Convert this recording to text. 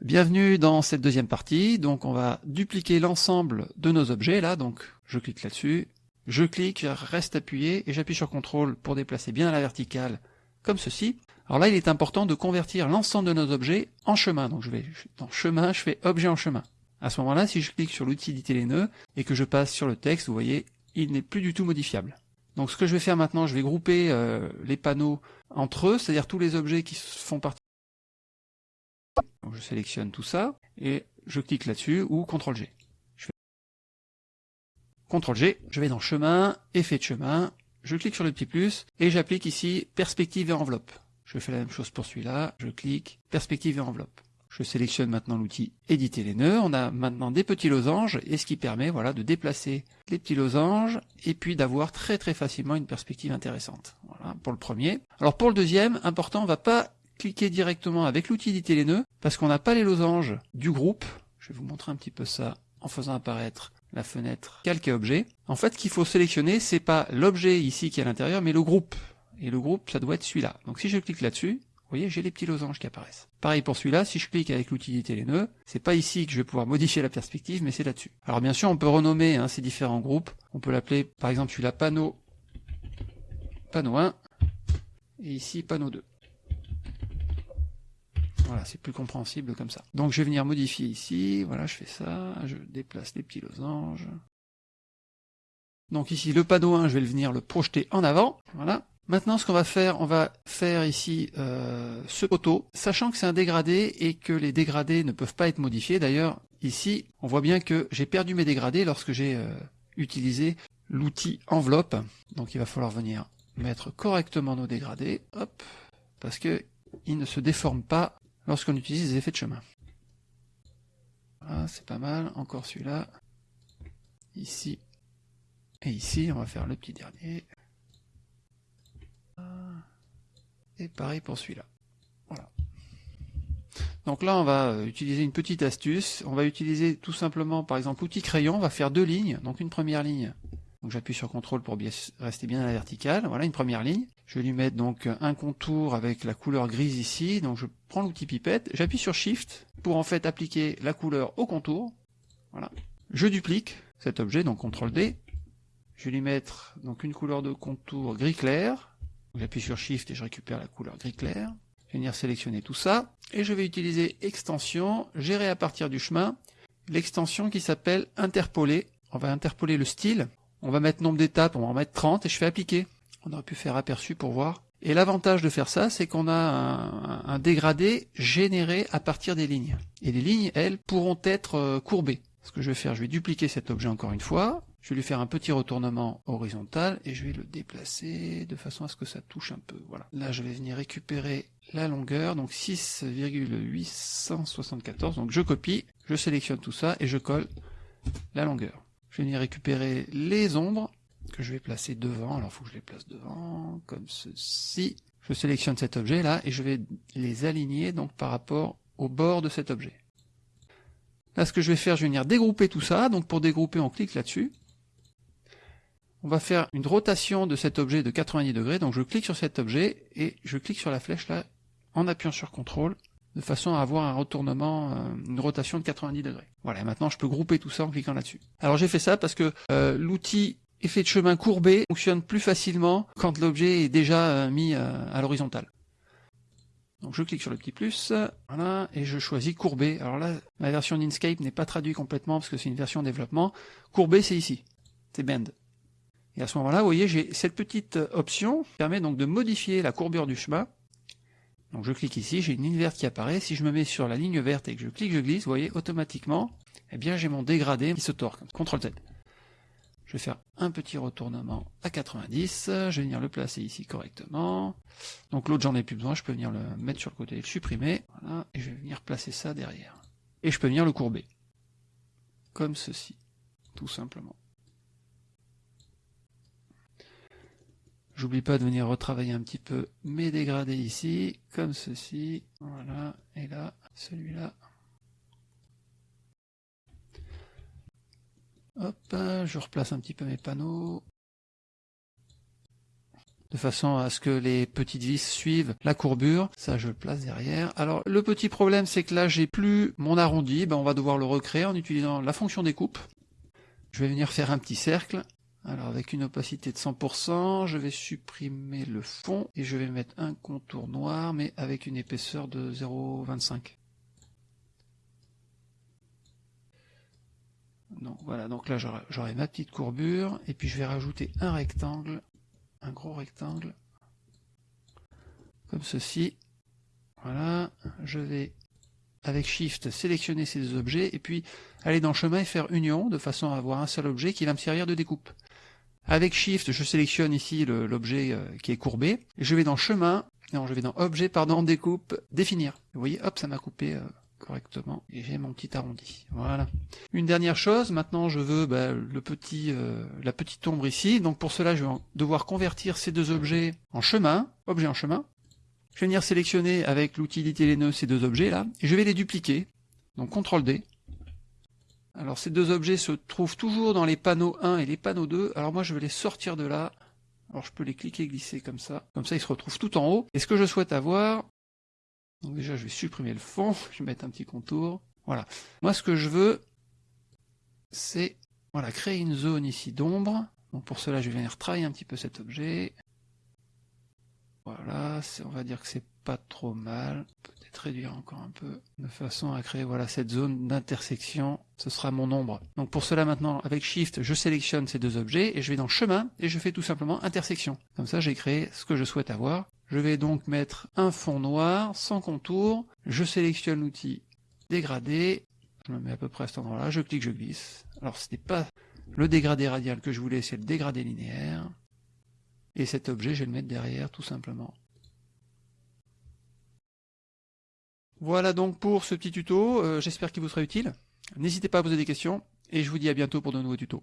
Bienvenue dans cette deuxième partie, donc on va dupliquer l'ensemble de nos objets là, donc je clique là-dessus, je clique, reste appuyé et j'appuie sur CTRL pour déplacer bien à la verticale comme ceci. Alors là il est important de convertir l'ensemble de nos objets en chemin, donc je vais dans chemin, je fais objet en chemin. À ce moment-là, si je clique sur l'outil éditer les nœuds et que je passe sur le texte, vous voyez, il n'est plus du tout modifiable. Donc ce que je vais faire maintenant, je vais grouper euh, les panneaux entre eux, c'est-à-dire tous les objets qui font partie. Je sélectionne tout ça et je clique là-dessus ou CTRL G. Je fais CTRL G, je vais dans chemin, effet de chemin, je clique sur le petit plus et j'applique ici perspective et enveloppe. Je fais la même chose pour celui-là, je clique perspective et enveloppe. Je sélectionne maintenant l'outil éditer les nœuds. On a maintenant des petits losanges et ce qui permet voilà de déplacer les petits losanges et puis d'avoir très très facilement une perspective intéressante. Voilà pour le premier. Alors pour le deuxième, important, on va pas cliquer directement avec l'outil éditer les nœuds parce qu'on n'a pas les losanges du groupe. Je vais vous montrer un petit peu ça en faisant apparaître la fenêtre calque objet. En fait, ce qu'il faut sélectionner, c'est pas l'objet ici qui est à l'intérieur, mais le groupe. Et le groupe, ça doit être celui-là. Donc si je clique là-dessus, vous voyez, j'ai les petits losanges qui apparaissent. Pareil pour celui-là, si je clique avec l'utilité les nœuds, c'est pas ici que je vais pouvoir modifier la perspective, mais c'est là-dessus. Alors bien sûr, on peut renommer hein, ces différents groupes. On peut l'appeler, par exemple, celui-là, panneau, panneau 1, et ici, panneau 2. Voilà, c'est plus compréhensible comme ça. Donc je vais venir modifier ici, voilà, je fais ça, je déplace les petits losanges. Donc ici, le panneau 1, je vais venir le projeter en avant, voilà. Maintenant, ce qu'on va faire, on va faire ici euh, ce poteau, sachant que c'est un dégradé et que les dégradés ne peuvent pas être modifiés. D'ailleurs, ici, on voit bien que j'ai perdu mes dégradés lorsque j'ai euh, utilisé l'outil enveloppe. Donc il va falloir venir mettre correctement nos dégradés, hop, parce que ils ne se déforment pas lorsqu'on utilise les effets de chemin. Voilà, c'est pas mal. Encore celui-là. Ici. Et ici, on va faire le petit dernier. Et pareil pour celui-là. Voilà. Donc là, on va euh, utiliser une petite astuce. On va utiliser tout simplement, par exemple, l'outil crayon. On va faire deux lignes. Donc une première ligne. Donc j'appuie sur CTRL pour rester bien à la verticale. Voilà une première ligne. Je vais lui mettre donc un contour avec la couleur grise ici. Donc je prends l'outil pipette. J'appuie sur Shift pour en fait appliquer la couleur au contour. Voilà. Je duplique cet objet, donc CTRL D. Je vais lui mettre une couleur de contour gris clair. J'appuie sur Shift et je récupère la couleur gris clair. Je vais venir sélectionner tout ça. Et je vais utiliser extension, gérer à partir du chemin, l'extension qui s'appelle interpoler. On va interpoler le style. On va mettre nombre d'étapes, on va en mettre 30 et je fais appliquer. On aurait pu faire aperçu pour voir. Et l'avantage de faire ça, c'est qu'on a un, dégradé généré à partir des lignes. Et les lignes, elles, pourront être euh, courbées. Ce que je vais faire, je vais dupliquer cet objet encore une fois. Je vais lui faire un petit retournement horizontal et je vais le déplacer de façon à ce que ça touche un peu. Voilà. Là, je vais venir récupérer la longueur, donc 6,874. Donc je copie, je sélectionne tout ça et je colle la longueur. Je vais venir récupérer les ombres que je vais placer devant. Alors il faut que je les place devant, comme ceci. Je sélectionne cet objet là et je vais les aligner donc par rapport au bord de cet objet. Là, ce que je vais faire, je vais venir dégrouper tout ça. Donc pour dégrouper, on clique là-dessus on va faire une rotation de cet objet de 90 degrés. Donc je clique sur cet objet et je clique sur la flèche là en appuyant sur CTRL de façon à avoir un retournement, euh, une rotation de 90 degrés. Voilà, maintenant je peux grouper tout ça en cliquant là-dessus. Alors j'ai fait ça parce que euh, l'outil effet de chemin courbé fonctionne plus facilement quand l'objet est déjà euh, mis à l'horizontale. Donc je clique sur le petit plus, voilà, et je choisis courbé. Alors là, la version d'Inkscape n'est pas traduite complètement parce que c'est une version développement. Courbé, c'est ici, c'est bend. Et à ce moment-là, vous voyez, j'ai cette petite option qui permet donc de modifier la courbure du chemin. Donc je clique ici, j'ai une ligne verte qui apparaît. Si je me mets sur la ligne verte et que je clique, je glisse, vous voyez, automatiquement, eh bien j'ai mon dégradé qui se torque. CTRL Z. Je vais faire un petit retournement à 90, je vais venir le placer ici correctement. Donc l'autre j'en ai plus besoin, je peux venir le mettre sur le côté et le supprimer. Voilà, et je vais venir placer ça derrière. Et je peux venir le courber. Comme ceci, tout simplement. J'oublie pas de venir retravailler un petit peu mes dégradés ici, comme ceci, voilà, et là, celui-là. Hop, je replace un petit peu mes panneaux. de façon à ce que les petites vis suivent la courbure. Ça, je le place derrière. Alors, le petit problème, c'est que là, j'ai plus mon arrondi. Ben, on va devoir le recréer en utilisant la fonction découpe. Je vais venir faire un petit cercle. Alors, avec une opacité de 100%, je vais supprimer le fond et je vais mettre un contour noir, mais avec une épaisseur de 0,25. Donc voilà, donc là j'aurai ma petite courbure, et puis je vais rajouter un rectangle, un gros rectangle, comme ceci. Voilà, je vais avec Shift sélectionner ces deux objets, et puis aller dans chemin et faire union, de façon à avoir un seul objet qui va me servir de découpe. Avec Shift, je sélectionne ici l'objet euh, qui est courbé, et je vais dans chemin, non, je vais dans objet, pardon, découpe, définir. Vous voyez, hop, ça m'a coupé euh, correctement et j'ai mon petit arrondi. Voilà. Une dernière chose, maintenant je veux bah, le petit, euh, la petite ombre ici. Donc pour cela, je vais devoir convertir ces deux objets en chemin, objet en chemin. Je vais venir sélectionner avec l'utilité les nœuds ces deux objets là, et je vais les dupliquer. Donc CTRL D. Alors ces deux objets se trouvent toujours dans les panneaux 1 et les panneaux 2. Alors moi je vais les sortir de là. Alors je peux les cliquer glisser comme ça. Comme ça ils se retrouvent tout en haut. Et ce que je souhaite avoir, donc déjà, je vais supprimer le fond, je vais mettre un petit contour. Voilà. Moi, ce que je veux, c'est voilà, créer une zone ici d'ombre. Donc pour cela, je vais venir travailler un petit peu cet objet. Voilà, on va dire que c'est pas trop mal. Peut-être réduire encore un peu, de façon à créer voilà cette zone d'intersection. Ce sera mon ombre. Donc pour cela maintenant, avec Shift, je sélectionne ces deux objets et je vais dans Chemin et je fais tout simplement Intersection. Comme ça, j'ai créé ce que je souhaite avoir. Je vais donc mettre un fond noir sans contour. Je sélectionne l'outil dégradé. Je me mets à peu près à cet endroit-là. Je clique, je glisse. Alors ce n'est pas le dégradé radial que je voulais, c'est le dégradé linéaire. Et cet objet, je vais le mettre derrière tout simplement. Voilà donc pour ce petit tuto. Euh, j'espère qu'il vous sera utile. N'hésitez pas à poser des questions. Et je vous dis à bientôt pour de nouveaux tutos.